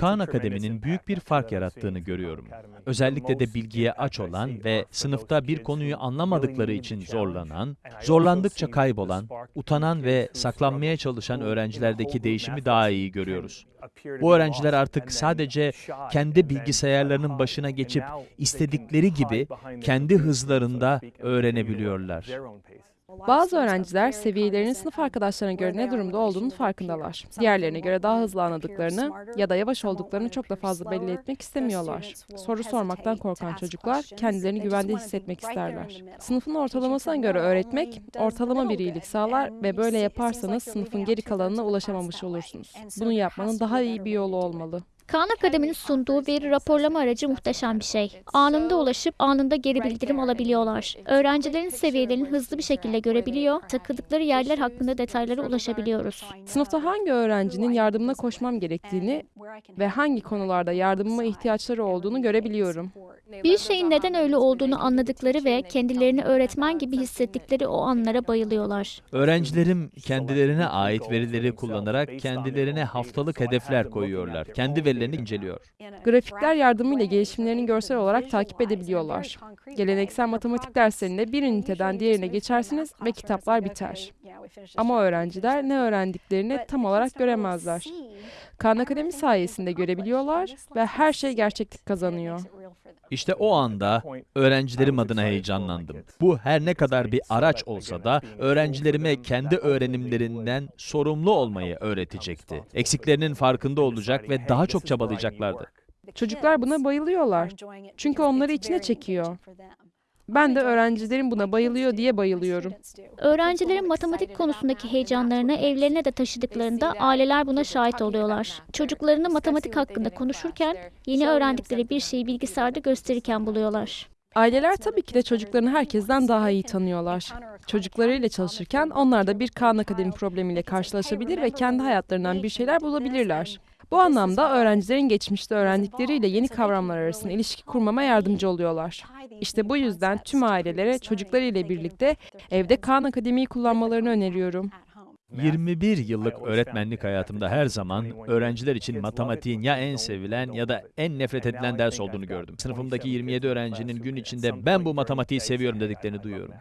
Khan Akademi'nin büyük bir fark yarattığını görüyorum. Özellikle de bilgiye aç olan ve sınıfta bir konuyu anlamadıkları için zorlanan, zorlandıkça kaybolan, utanan ve saklanmaya çalışan öğrencilerdeki değişimi daha iyi görüyoruz. Bu öğrenciler artık sadece kendi bilgisayarlarının başına geçip istedikleri gibi kendi hızlarında öğrenebiliyorlar. Bazı öğrenciler seviyelerinin sınıf arkadaşlarına göre ne durumda olduğunu farkındalar. Diğerlerine göre daha hızlı anladıklarını ya da yavaş olduklarını çok da fazla belli etmek istemiyorlar. Soru sormaktan korkan çocuklar kendilerini güvende hissetmek isterler. Sınıfın ortalamasına göre öğretmek ortalama bir iyilik sağlar ve böyle yaparsanız sınıfın geri kalanına ulaşamamış olursunuz. Bunu yapmanın daha iyi bir yolu olmalı. Khan Akademi'nin sunduğu veri raporlama aracı muhteşem bir şey. Anında ulaşıp anında geri bildirim alabiliyorlar. Öğrencilerin seviyelerini hızlı bir şekilde görebiliyor, takıldıkları yerler hakkında detaylara ulaşabiliyoruz. Sınıfta hangi öğrencinin yardımına koşmam gerektiğini ve hangi konularda yardımıma ihtiyaçları olduğunu görebiliyorum. Bir şeyin neden öyle olduğunu anladıkları ve kendilerini öğretmen gibi hissettikleri o anlara bayılıyorlar. Öğrencilerim kendilerine ait verileri kullanarak kendilerine haftalık hedefler koyuyorlar. Kendi verilerini inceliyor. Grafikler yardımıyla gelişimlerini görsel olarak takip edebiliyorlar. Geleneksel matematik derslerinde bir üniteden diğerine geçersiniz ve kitaplar biter. Ama öğrenciler ne öğrendiklerini tam olarak göremezler. Khan Akademi sayesinde görebiliyorlar ve her şey gerçeklik kazanıyor. İşte o anda öğrencilerim adına heyecanlandım. Bu her ne kadar bir araç olsa da öğrencilerime kendi öğrenimlerinden sorumlu olmayı öğretecekti. Eksiklerinin farkında olacak ve daha çok çabalayacaklardı. Çocuklar buna bayılıyorlar. Çünkü onları içine çekiyor. Ben de öğrencilerin buna bayılıyor diye bayılıyorum. Öğrencilerin matematik konusundaki heyecanlarını evlerine de taşıdıklarında aileler buna şahit oluyorlar. Çocuklarını matematik hakkında konuşurken yeni öğrendikleri bir şeyi bilgisayarda gösterirken buluyorlar. Aileler tabii ki de çocuklarını herkesten daha iyi tanıyorlar. Çocuklarıyla çalışırken onlar da bir Khan Akademi problemiyle karşılaşabilir ve kendi hayatlarından bir şeyler bulabilirler. Bu anlamda öğrencilerin geçmişte öğrendikleriyle yeni kavramlar arasında ilişki kurmama yardımcı oluyorlar. İşte bu yüzden tüm ailelere çocuklarıyla birlikte evde Khan Akademi'yi kullanmalarını öneriyorum. 21 yıllık öğretmenlik hayatımda her zaman öğrenciler için matematiğin ya en sevilen ya da en nefret edilen ders olduğunu gördüm. Sınıfımdaki 27 öğrencinin gün içinde ben bu matematiği seviyorum dediklerini duyuyorum.